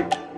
Thank you.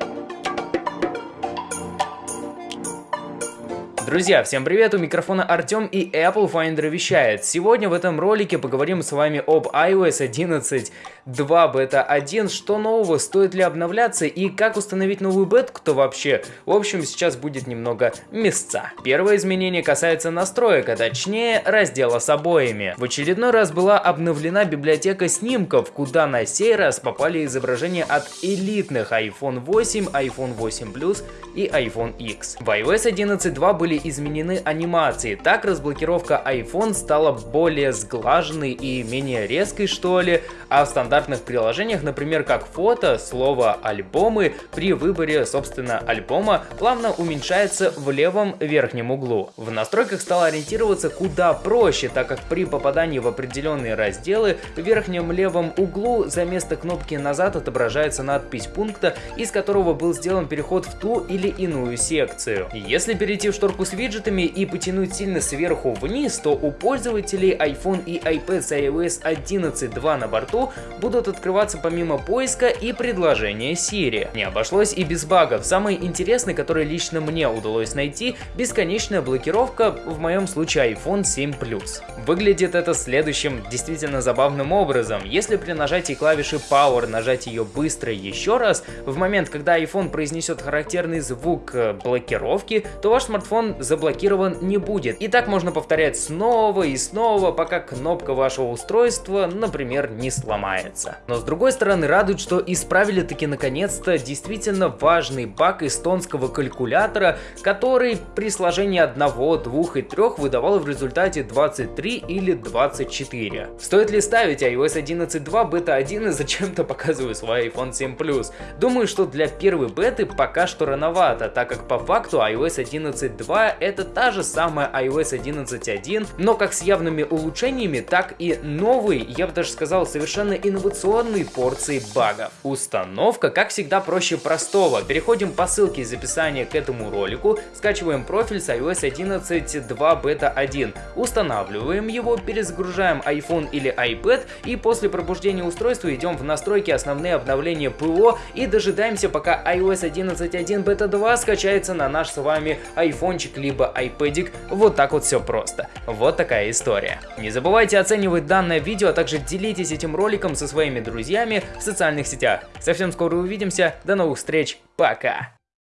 Друзья, всем привет, у микрофона Артем и Apple Finder вещает. Сегодня в этом ролике поговорим с вами об iOS 11 2 Beta 1, что нового, стоит ли обновляться и как установить новую бетку-то вообще. В общем, сейчас будет немного места. Первое изменение касается настроек, а точнее раздела с обоями. В очередной раз была обновлена библиотека снимков, куда на сей раз попали изображения от элитных iPhone 8, iPhone 8 Plus и iPhone X. В iOS 11.2 были изменены анимации. Так разблокировка iPhone стала более сглаженной и менее резкой что ли, а в стандартных приложениях, например как фото, слово альбомы при выборе собственно альбома плавно уменьшается в левом верхнем углу. В настройках стало ориентироваться куда проще, так как при попадании в определенные разделы в верхнем левом углу за место кнопки назад отображается надпись пункта, из которого был сделан переход в ту или иную секцию. Если перейти в шторку с виджетами и потянуть сильно сверху вниз, то у пользователей iPhone и iPad с iOS 11.2 на борту будут открываться помимо поиска и предложения Siri. Не обошлось и без багов. Самый интересный, который лично мне удалось найти, бесконечная блокировка, в моем случае iPhone 7 Plus. Выглядит это следующим действительно забавным образом. Если при нажатии клавиши Power нажать ее быстро еще раз, в момент, когда iPhone произнесет характерный звук э, блокировки, то ваш смартфон заблокирован не будет. И так можно повторять снова и снова, пока кнопка вашего устройства, например, не сломается. Но с другой стороны радует, что исправили таки наконец-то действительно важный баг эстонского калькулятора, который при сложении 1, 2 и 3 выдавал в результате 23 или 24. Стоит ли ставить iOS 11.2 бета 1 и зачем-то показываю свой iPhone 7 Plus? Думаю, что для первой беты пока что рановато, так как по факту iOS 11.2 это та же самая iOS 11.1, но как с явными улучшениями, так и новый, я бы даже сказал, совершенно инновационной порции багов. Установка, как всегда, проще простого. Переходим по ссылке из описания к этому ролику, скачиваем профиль с iOS 11.2 бета 1, устанавливаем его, перезагружаем iPhone или iPad и после пробуждения устройства идем в настройки основные обновления ПО и дожидаемся пока iOS 11.1 бета 2 скачается на наш с вами айфончик либо iPadик. Вот так вот все просто. Вот такая история. Не забывайте оценивать данное видео, а также делитесь этим роликом со своими друзьями в социальных сетях. Совсем скоро увидимся, до новых встреч, пока!